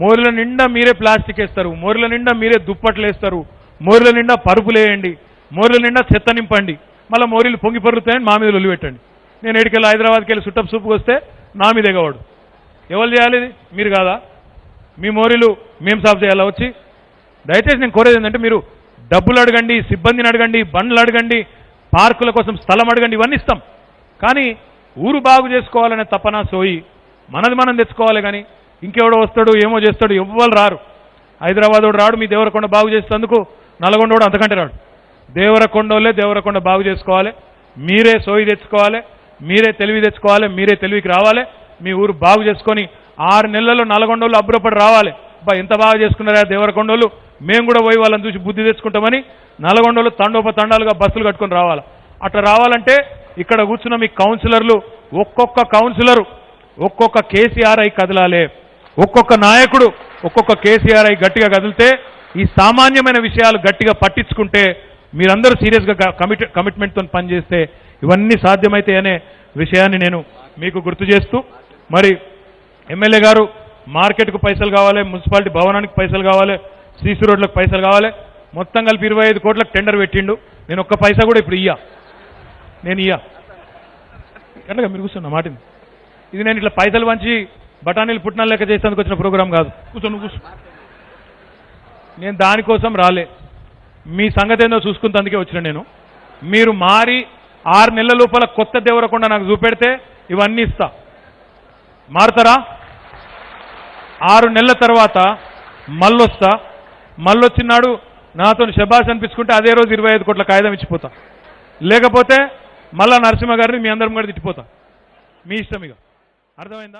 మోరుల నిండా మీరే ప్లాస్టిక్ వేస్తారు మోరుల నిండా మీరే దుప్పట్లు వేస్తారు మోరుల నిండా పరుపులు వేయండి మోరుల నిండా చెత్త నింపండి మళ్ళీ మోరీలు పొంగి పరుగుతాయని మా మీద వదిలిపెట్టండి నేను ఎడికెళ్ళి హైదరాబాద్కి వెళ్ళి సుట్టప్ సూపుకి వస్తే నా మీద ఎగవాడు. ఎవరు చేయాలి మీరు కాదా? మీ మోరీలు మేము సాఫ్ చేయాలా వచ్చి? దయచేసి నేను కోరేది ఏంటంటే మీరు డబ్బులు అడగండి సిబ్బందిని అడగండి బండ్లు అడగండి పార్కుల కోసం స్థలం అడగండి ఇవన్నీ ఇస్తాం. కానీ ఊరు బాగు చేసుకోవాలనే తపన సోయి మనది మనం తెచ్చుకోవాలి కానీ ఇంకెవడో వస్తాడు ఏమో చేస్తాడు ఎవ్వరు రారు. హైదరాబాద్ రాడు మీ దేవరకొండ బాగు చేసేందుకు నల్గొండ వాడు అంతకంటే రాడు. దేవరకొండోళ్ళే దేవరకొండ బాగు చేసుకోవాలి మీరే సోయి తెచ్చుకోవాలి మీరే తెలివి తెచ్చుకోవాలి మీరే తెలివికి రావాలి మీ ఊరు బాగు చేసుకొని ఆరు నెలల్లో నల్గొండోళ్ళు అబ్బురపడి రావాలి. బా ఎంత బాగా చేసుకున్నారా దేవరకొండోళ్ళు? మేము కూడా పోయి వాళ్ళని చూసి బుద్ధి తెచ్చుకుంటామని నల్గొండోళ్ళు తండోప తండాలుగా బస్సులు కట్టుకొని రావాలి. అట్లా రావాలంటే ఇక్కడ కూర్చున్న మీ కౌన్సిలర్లు ఒక్కొక్క కౌన్సిలరు ఒక్కొక్క కేసీఆర్ అయి కదలాలే. ఒక్కొక్క నాయకుడు ఒక్కొక్క కేసీఆర్ అయి గట్టిగా కదిలితే ఈ సామాన్యమైన విషయాలు గట్టిగా పట్టించుకుంటే మీరందరూ సీరియస్గా కమిట్ కమిట్మెంట్తో పనిచేస్తే ఇవన్నీ సాధ్యమైతే అనే విషయాన్ని నేను మీకు గుర్తు చేస్తూ మరి ఎమ్మెల్యే గారు మార్కెట్కు పైసలు కావాలి మున్సిపాలిటీ భవనానికి పైసలు కావాలి సీసీ రోడ్లకు పైసలు కావాలి మొత్తం కలిపి ఇరవై ఐదు కోట్లకు టెండర్ పెట్టిండు. నేను ఒక్క పైసా కూడా ఇప్పుడు ఇయ్యా. నేను ఇయ్యా. కనుక మీరు కూర్చున్న మాటింది ఇది నేను ఇట్లా పైసలు పంచి బఠానీలు పుట్టినాలు లెక్క చేసేందుకు వచ్చిన ప్రోగ్రాం కాదు. కూర్చో నువ్వు కూర్చో. నేను దానికోసం రాలే. మీ సంగతి ఏందో చూసుకుంటందుకే వచ్చిన నేను. మీరు మారి ఆరు నెలల లోపల కొత్త దేవరకుండ నాకు చూపెడితే ఇవన్నీ ఇస్తా. మారుతారా? ఆరు నెలల తర్వాత మళ్ళొస్తా. మళ్ళొచ్చినాడు నాతో శబాష్ అనిపించుకుంటే అదే రోజు ఇరవై ఐదు కోట్ల కాగితం ఇచ్చిపోతా. లేకపోతే మళ్ళా నరసింహ గారిని మీ అందరం కూడా తిట్టిపోతా. మీ ఇష్టం ఇక. అర్థమైందా?